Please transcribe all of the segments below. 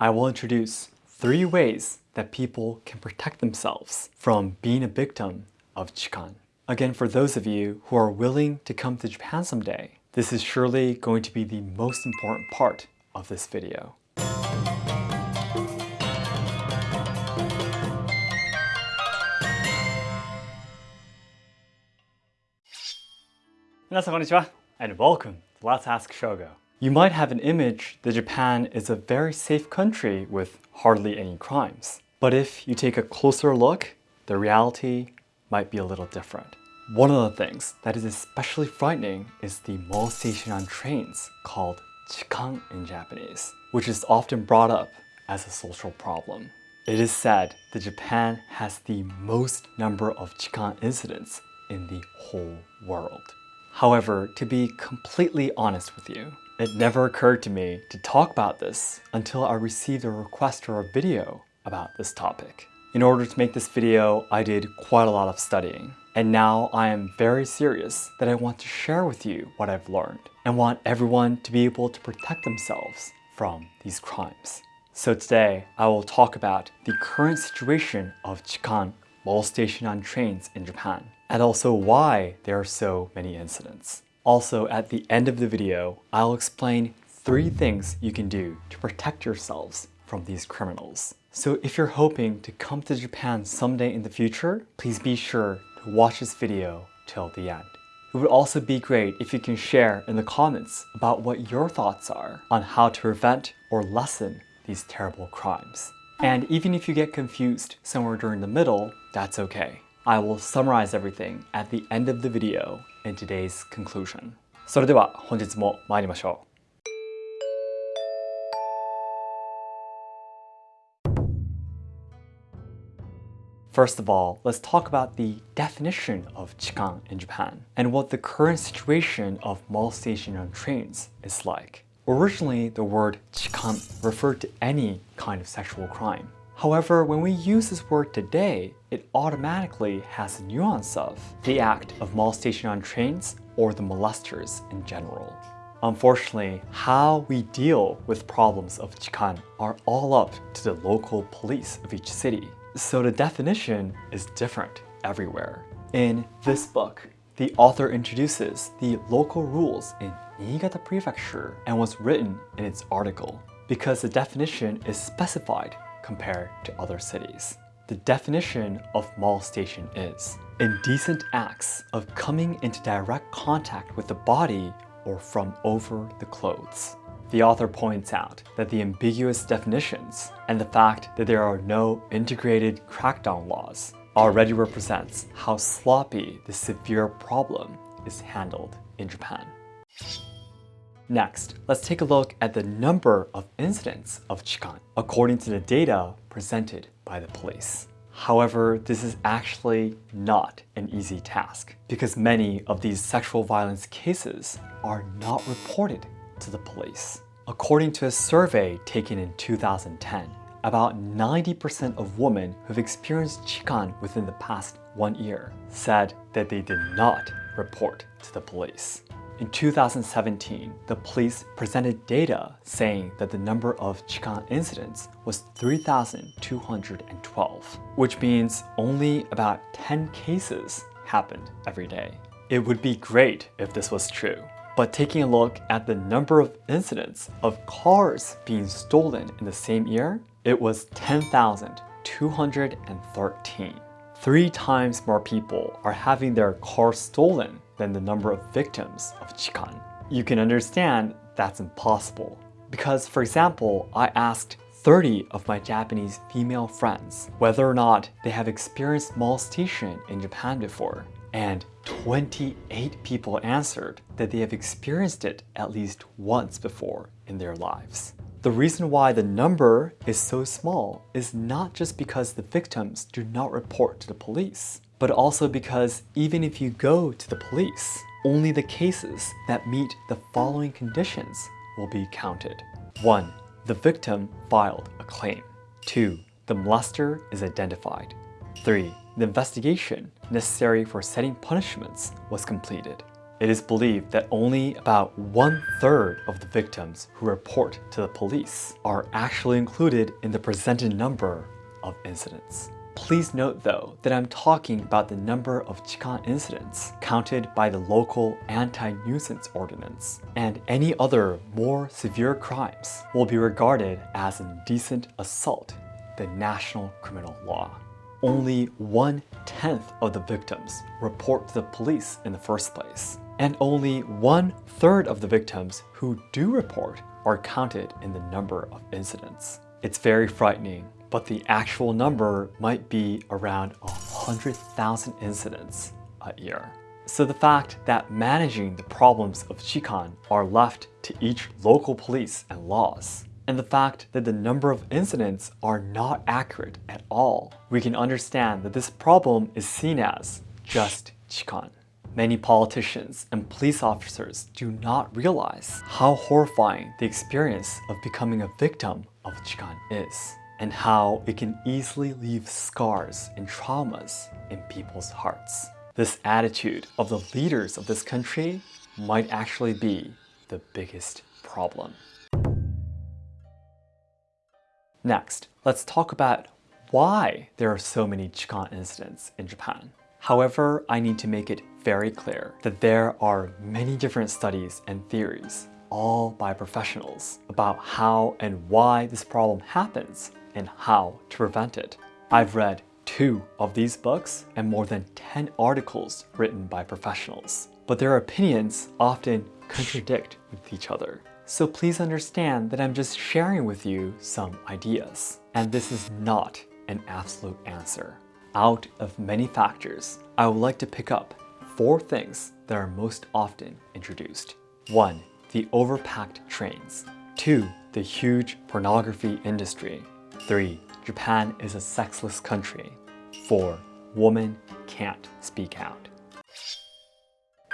I will introduce three ways that people can protect themselves from being a victim of Chikan. Again, for those of you who are willing to come to Japan someday, this is surely going to be the most important part of this video. And welcome to Let's Ask Shogo. You might have an image that Japan is a very safe country with hardly any crimes. But if you take a closer look, the reality might be a little different. One of the things that is especially frightening is the molestation on trains called chikan in Japanese, which is often brought up as a social problem. It is said that Japan has the most number of chikan incidents in the whole world. However, to be completely honest with you, it never occurred to me to talk about this until I received a request for a video about this topic. In order to make this video, I did quite a lot of studying. And now I am very serious that I want to share with you what I've learned and want everyone to be able to protect themselves from these crimes. So today, I will talk about the current situation of Chikan molestation on trains in Japan and also why there are so many incidents. Also, at the end of the video, I'll explain three things you can do to protect yourselves from these criminals. So if you're hoping to come to Japan someday in the future, please be sure to watch this video till the end. It would also be great if you can share in the comments about what your thoughts are on how to prevent or lessen these terrible crimes. And even if you get confused somewhere during the middle, that's okay. I will summarize everything at the end of the video in today's conclusion. それでは本日も参りましょう。First of all, let's talk about the definition of chikan in Japan and what the current situation of molestation on trains is like. Originally, the word chikan referred to any kind of sexual crime. However, when we use this word today, it automatically has a nuance of the act of molestation on trains or the molesters in general. Unfortunately, how we deal with problems of chikan are all up to the local police of each city. So the definition is different everywhere. In this book, the author introduces the local rules in Niigata Prefecture and was written in its article because the definition is specified compared to other cities. The definition of molestation is indecent acts of coming into direct contact with the body or from over the clothes. The author points out that the ambiguous definitions and the fact that there are no integrated crackdown laws already represents how sloppy the severe problem is handled in Japan. Next, let's take a look at the number of incidents of chikan according to the data presented by the police. However, this is actually not an easy task because many of these sexual violence cases are not reported to the police. According to a survey taken in 2010, about 90% of women who've experienced chikan within the past one year said that they did not report to the police. In 2017, the police presented data saying that the number of Chikan incidents was 3,212, which means only about 10 cases happened every day. It would be great if this was true, but taking a look at the number of incidents of cars being stolen in the same year, it was 10,213. Three times more people are having their cars stolen than the number of victims of Chikan. You can understand that's impossible. Because for example, I asked 30 of my Japanese female friends whether or not they have experienced molestation in Japan before. And 28 people answered that they have experienced it at least once before in their lives. The reason why the number is so small is not just because the victims do not report to the police but also because even if you go to the police, only the cases that meet the following conditions will be counted. 1. The victim filed a claim. 2. The molester is identified. 3. The investigation necessary for setting punishments was completed. it is believed that only about one third of the victims who report to the police are actually included in the presented number of incidents. Please note though that I'm talking about the number of Chikan incidents counted by the local anti-nuisance ordinance, and any other more severe crimes will be regarded as indecent assault, the national criminal law. Only one-tenth of the victims report to the police in the first place, and only one-third of the victims who do report are counted in the number of incidents. It's very frightening but the actual number might be around 100,000 incidents a year. So the fact that managing the problems of Chikan are left to each local police and laws, and the fact that the number of incidents are not accurate at all, we can understand that this problem is seen as just Chikan. Many politicians and police officers do not realize how horrifying the experience of becoming a victim of Chikan is and how it can easily leave scars and traumas in people's hearts. This attitude of the leaders of this country might actually be the biggest problem. Next, let's talk about why there are so many Chikan incidents in Japan. However, I need to make it very clear that there are many different studies and theories, all by professionals, about how and why this problem happens and how to prevent it. I've read two of these books and more than 10 articles written by professionals, but their opinions often contradict with each other. So please understand that I'm just sharing with you some ideas, and this is not an absolute answer. Out of many factors, I would like to pick up four things that are most often introduced. 1. The overpacked trains. 2. The huge pornography industry. 3. Japan is a sexless country. 4. Women can't speak out.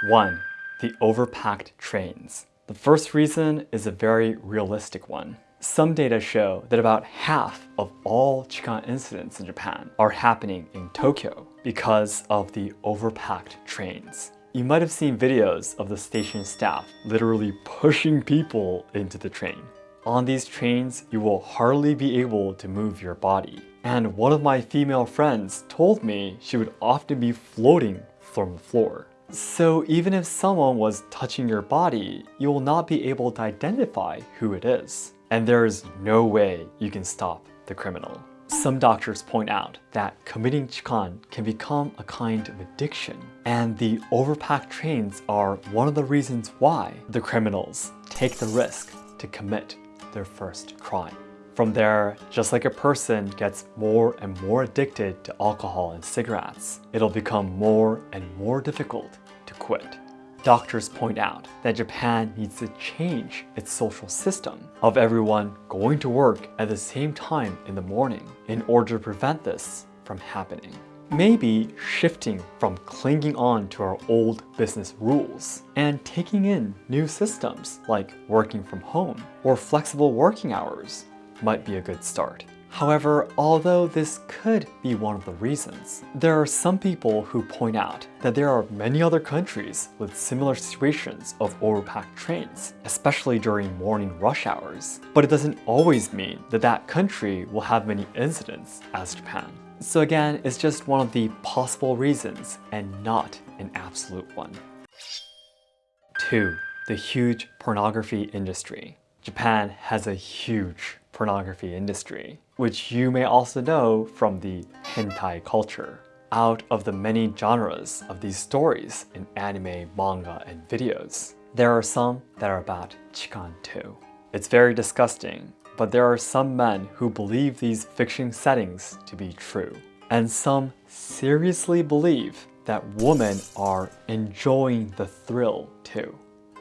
1. The overpacked trains. The first reason is a very realistic one. Some data show that about half of all Chikan incidents in Japan are happening in Tokyo because of the overpacked trains. You might have seen videos of the station staff literally pushing people into the train. On these trains, you will hardly be able to move your body. And one of my female friends told me she would often be floating from the floor. So even if someone was touching your body, you will not be able to identify who it is. And there is no way you can stop the criminal. Some doctors point out that committing chikan can become a kind of addiction, and the overpacked trains are one of the reasons why the criminals take the risk to commit their first crime. From there, just like a person gets more and more addicted to alcohol and cigarettes, it'll become more and more difficult to quit. Doctors point out that Japan needs to change its social system of everyone going to work at the same time in the morning in order to prevent this from happening. Maybe shifting from clinging on to our old business rules and taking in new systems like working from home or flexible working hours might be a good start. However, although this could be one of the reasons, there are some people who point out that there are many other countries with similar situations of overpacked trains, especially during morning rush hours. But it doesn't always mean that that country will have many incidents as Japan. So again, it's just one of the possible reasons and not an absolute one. 2. The huge pornography industry. Japan has a huge pornography industry, which you may also know from the hentai culture. Out of the many genres of these stories in anime, manga, and videos, there are some that are about chikan too. It's very disgusting, but there are some men who believe these fiction settings to be true. And some seriously believe that women are enjoying the thrill too.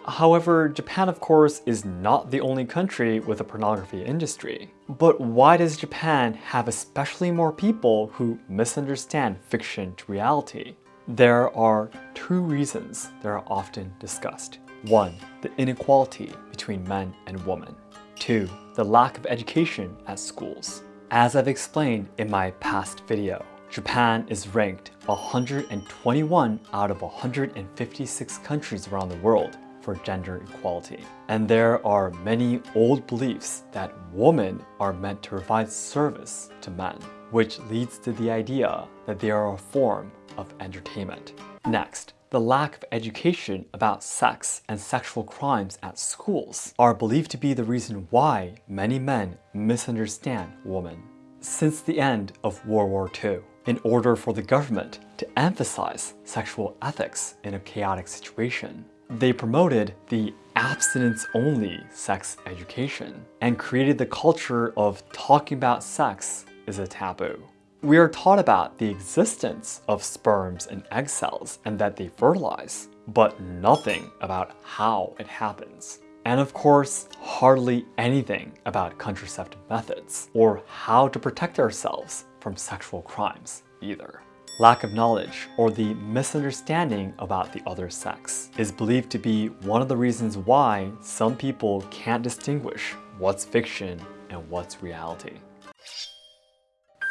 However, Japan of course is not the only country with a pornography industry. But why does Japan have especially more people who misunderstand fiction to reality? There are two reasons that are often discussed. One, the inequality between men and women. Two, the lack of education at schools. As I've explained in my past video, Japan is ranked 121 out of 156 countries around the world for gender equality. And there are many old beliefs that women are meant to provide service to men, which leads to the idea that they are a form of entertainment. Next, the lack of education about sex and sexual crimes at schools are believed to be the reason why many men misunderstand women. Since the end of World War II, in order for the government to emphasize sexual ethics in a chaotic situation, they promoted the abstinence-only sex education and created the culture of talking about sex is a taboo. We are taught about the existence of sperms and egg cells and that they fertilize, but nothing about how it happens. And of course, hardly anything about contraceptive methods or how to protect ourselves from sexual crimes either. Lack of knowledge or the misunderstanding about the other sex is believed to be one of the reasons why some people can't distinguish what's fiction and what's reality.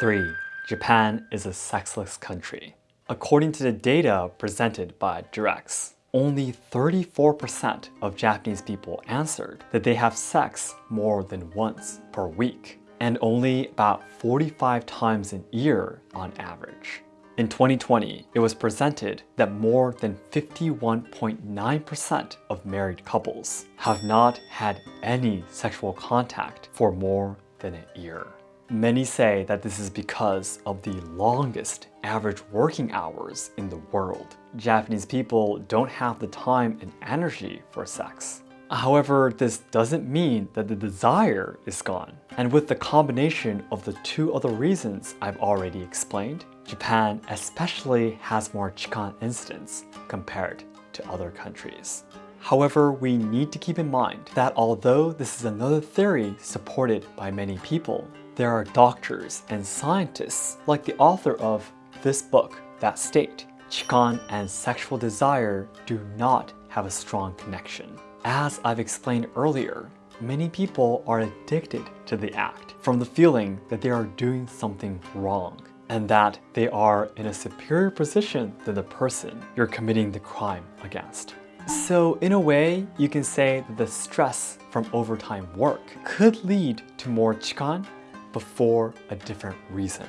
3. Japan is a sexless country. According to the data presented by Durex, only 34% of Japanese people answered that they have sex more than once per week, and only about 45 times a year on average. In 2020, it was presented that more than 51.9% of married couples have not had any sexual contact for more than a year. Many say that this is because of the longest average working hours in the world. Japanese people don't have the time and energy for sex. However, this doesn't mean that the desire is gone. And with the combination of the two other reasons I've already explained, Japan especially has more Chikan incidents compared to other countries. However, we need to keep in mind that although this is another theory supported by many people, there are doctors and scientists like the author of this book that state Chikan and sexual desire do not have a strong connection. As I've explained earlier, many people are addicted to the act from the feeling that they are doing something wrong and that they are in a superior position than the person you're committing the crime against. So in a way, you can say that the stress from overtime work could lead to more chikan but for a different reason.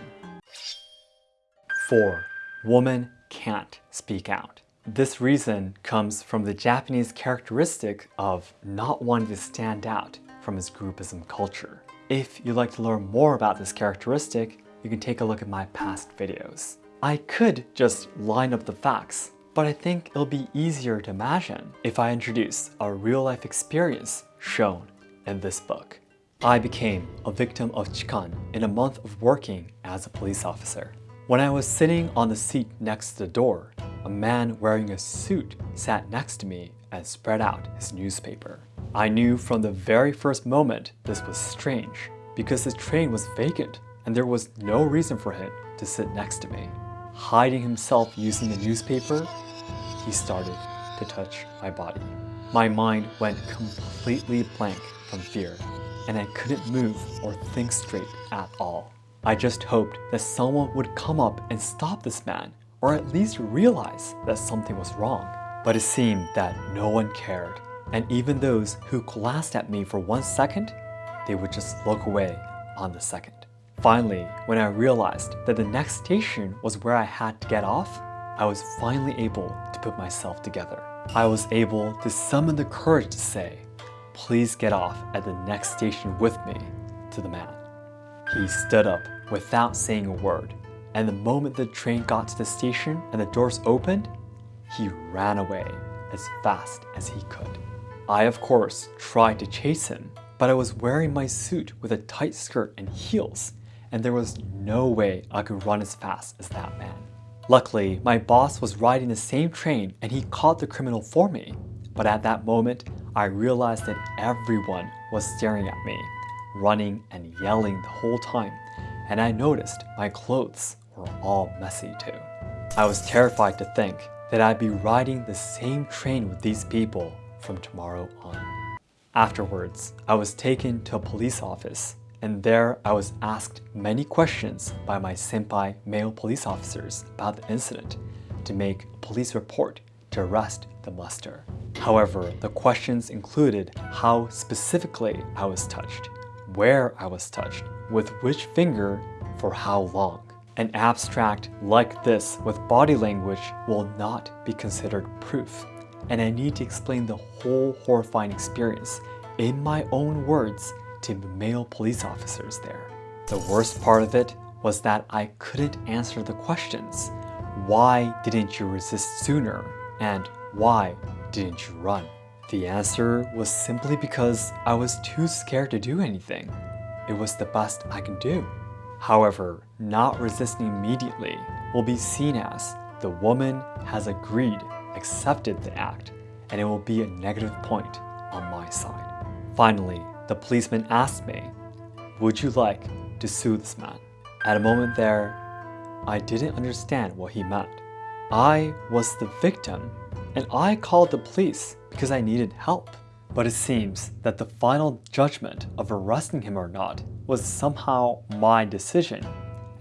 4. Woman can't speak out. This reason comes from the Japanese characteristic of not wanting to stand out from his groupism culture. If you'd like to learn more about this characteristic, you can take a look at my past videos. I could just line up the facts, but I think it'll be easier to imagine if I introduce a real-life experience shown in this book. I became a victim of chikan in a month of working as a police officer. When I was sitting on the seat next to the door, a man wearing a suit sat next to me and spread out his newspaper. I knew from the very first moment this was strange because the train was vacant and there was no reason for him to sit next to me. Hiding himself using the newspaper, he started to touch my body. My mind went completely blank from fear and I couldn't move or think straight at all. I just hoped that someone would come up and stop this man or at least realize that something was wrong. But it seemed that no one cared. And even those who glanced at me for one second, they would just look away on the second. Finally, when I realized that the next station was where I had to get off, I was finally able to put myself together. I was able to summon the courage to say, Please get off at the next station with me, to the man. He stood up without saying a word, and the moment the train got to the station and the doors opened, he ran away as fast as he could. I, of course, tried to chase him, but I was wearing my suit with a tight skirt and heels, and there was no way I could run as fast as that man. Luckily, my boss was riding the same train and he caught the criminal for me. But at that moment, I realized that everyone was staring at me, running and yelling the whole time, and I noticed my clothes were all messy too. I was terrified to think that I'd be riding the same train with these people from tomorrow on. Afterwards, I was taken to a police office and there I was asked many questions by my senpai male police officers about the incident to make a police report to arrest the muster. However, the questions included how specifically I was touched, where I was touched, with which finger, for how long. An abstract like this with body language will not be considered proof, and I need to explain the whole horrifying experience in my own words to the male police officers there. The worst part of it was that I couldn't answer the questions. Why didn't you resist sooner? And why didn't you run? The answer was simply because I was too scared to do anything. It was the best I could do. However, not resisting immediately will be seen as the woman has agreed, accepted the act, and it will be a negative point on my side. Finally, the policeman asked me, would you like to sue this man? At a moment there, I didn't understand what he meant. I was the victim and I called the police because I needed help. But it seems that the final judgment of arresting him or not was somehow my decision,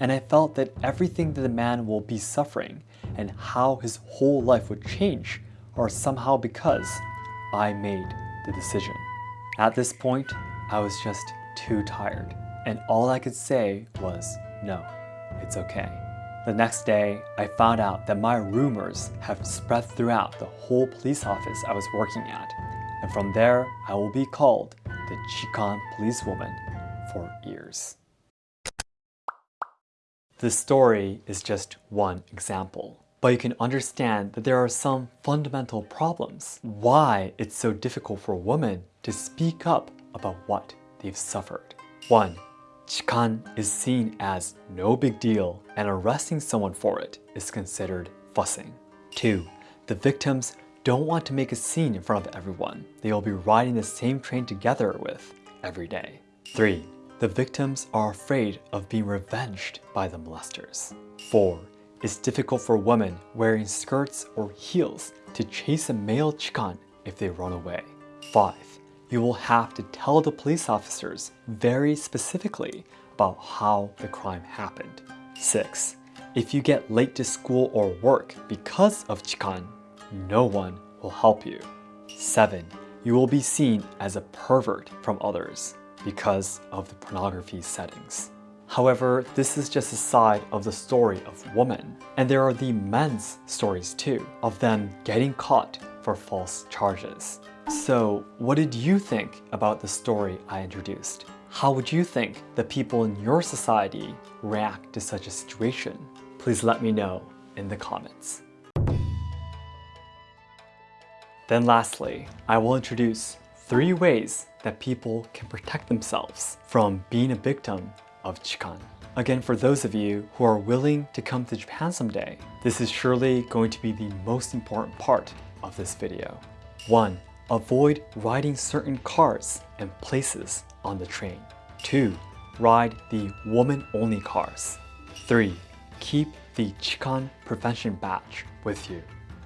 and I felt that everything that the man will be suffering and how his whole life would change are somehow because I made the decision. At this point, I was just too tired, and all I could say was, no, it's okay. The next day, I found out that my rumors have spread throughout the whole police office I was working at, and from there, I will be called the Chikan policewoman for years. This story is just one example, but you can understand that there are some fundamental problems. Why it's so difficult for women to speak up about what they've suffered. 1. Chikan is seen as no big deal and arresting someone for it is considered fussing. 2. The victims don't want to make a scene in front of everyone they will be riding the same train together with every day. 3. The victims are afraid of being revenged by the molesters. 4. It's difficult for women wearing skirts or heels to chase a male chikan if they run away. 5 you will have to tell the police officers very specifically about how the crime happened. 6. If you get late to school or work because of Chikan, no one will help you. 7. You will be seen as a pervert from others because of the pornography settings. However, this is just a side of the story of women, and there are the men's stories too, of them getting caught for false charges. So what did you think about the story I introduced? How would you think the people in your society react to such a situation? Please let me know in the comments. Then lastly, I will introduce three ways that people can protect themselves from being a victim of Chikan. Again, for those of you who are willing to come to Japan someday, this is surely going to be the most important part of this video. 1. Avoid riding certain cars and places on the train. 2. Ride the woman-only cars. 3. Keep the Chikan prevention badge with you.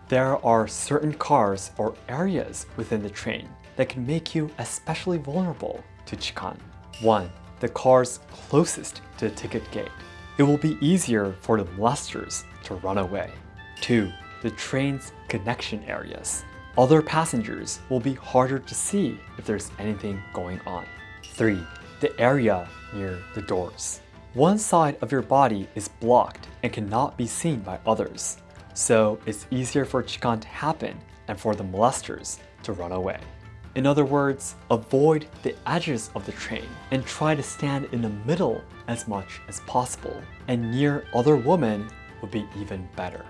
There are certain cars or areas within the train that can make you especially vulnerable to Chikan. 1. The cars closest to the ticket gate. It will be easier for the molesters to run away. 2. The train's connection areas. Other passengers will be harder to see if there's anything going on. 3. The area near the doors. One side of your body is blocked and cannot be seen by others, so it's easier for Chikan to happen and for the molesters to run away. In other words, avoid the edges of the train and try to stand in the middle as much as possible, and near other women would be even better.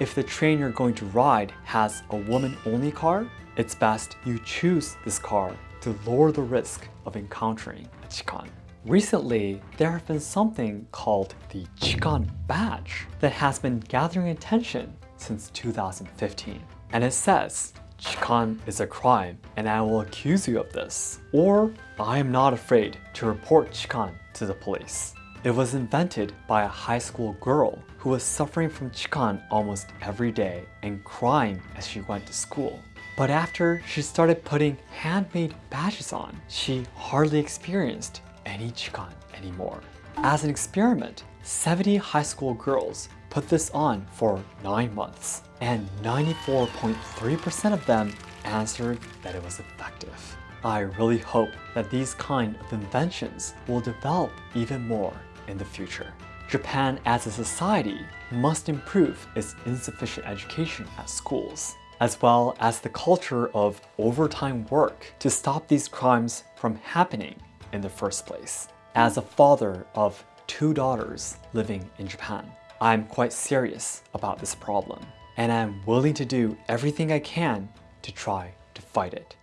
If the train you're going to ride has a woman-only car, it's best you choose this car to lower the risk of encountering a Chikan. Recently, there have been something called the Chikan Badge that has been gathering attention since 2015. And it says, Chikan is a crime and I will accuse you of this. Or, I am not afraid to report Chikan to the police. It was invented by a high school girl who was suffering from chikan almost every day and crying as she went to school. But after she started putting handmade badges on, she hardly experienced any chikan anymore. As an experiment, 70 high school girls put this on for 9 months, and 94.3% of them answered that it was effective. I really hope that these kind of inventions will develop even more in the future. Japan as a society must improve its insufficient education at schools, as well as the culture of overtime work to stop these crimes from happening in the first place. As a father of two daughters living in Japan, I'm quite serious about this problem, and I'm willing to do everything I can to try to fight it.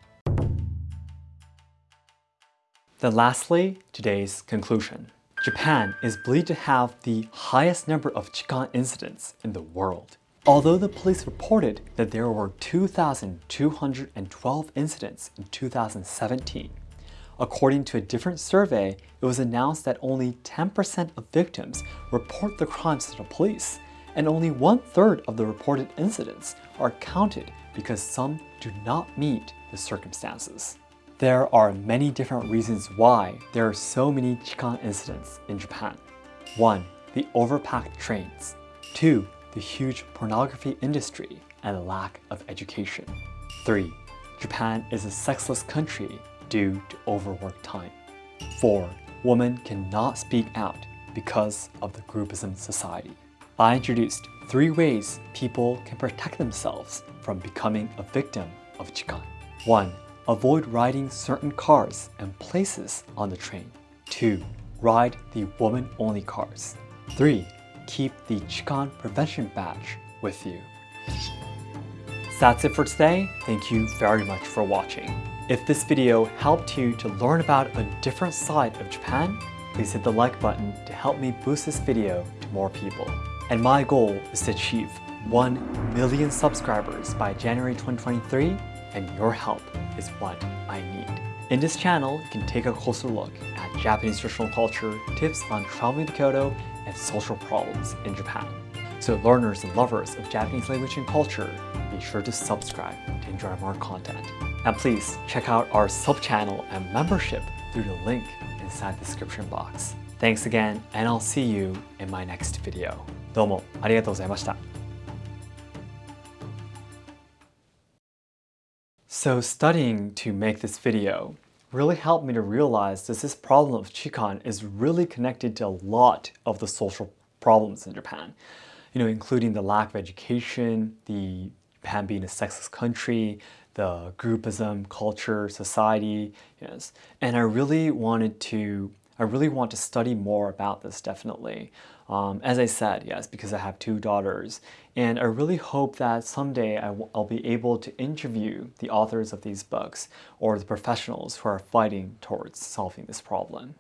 Then lastly, today's conclusion. Japan is believed to have the highest number of Chikan incidents in the world. Although the police reported that there were 2,212 incidents in 2017, according to a different survey, it was announced that only 10% of victims report the crimes to the police, and only one-third of the reported incidents are counted because some do not meet the circumstances. There are many different reasons why there are so many Chikan incidents in Japan. 1. The overpacked trains. 2. The huge pornography industry and lack of education. 3. Japan is a sexless country due to overwork time. 4. Women cannot speak out because of the groupism society. I introduced three ways people can protect themselves from becoming a victim of Chikan. 1. Avoid riding certain cars and places on the train. 2. Ride the woman-only cars. 3. Keep the Chikan prevention badge with you. That's it for today. Thank you very much for watching. If this video helped you to learn about a different side of Japan, please hit the like button to help me boost this video to more people. And my goal is to achieve 1 million subscribers by January 2023 and your help is what I need. In this channel, you can take a closer look at Japanese traditional culture, tips on traveling to Kyoto, and social problems in Japan. So learners and lovers of Japanese language and culture, be sure to subscribe to enjoy more content. And please check out our sub-channel and membership through the link inside the description box. Thanks again, and I'll see you in my next video. どうもありがとうございました。So studying to make this video really helped me to realize that this problem of Chikan is really connected to a lot of the social problems in Japan. You know, including the lack of education, the Japan being a sexless country, the groupism, culture, society, yes. And I really wanted to I really want to study more about this definitely. Um, as I said, yes, because I have two daughters. And I really hope that someday I'll be able to interview the authors of these books or the professionals who are fighting towards solving this problem.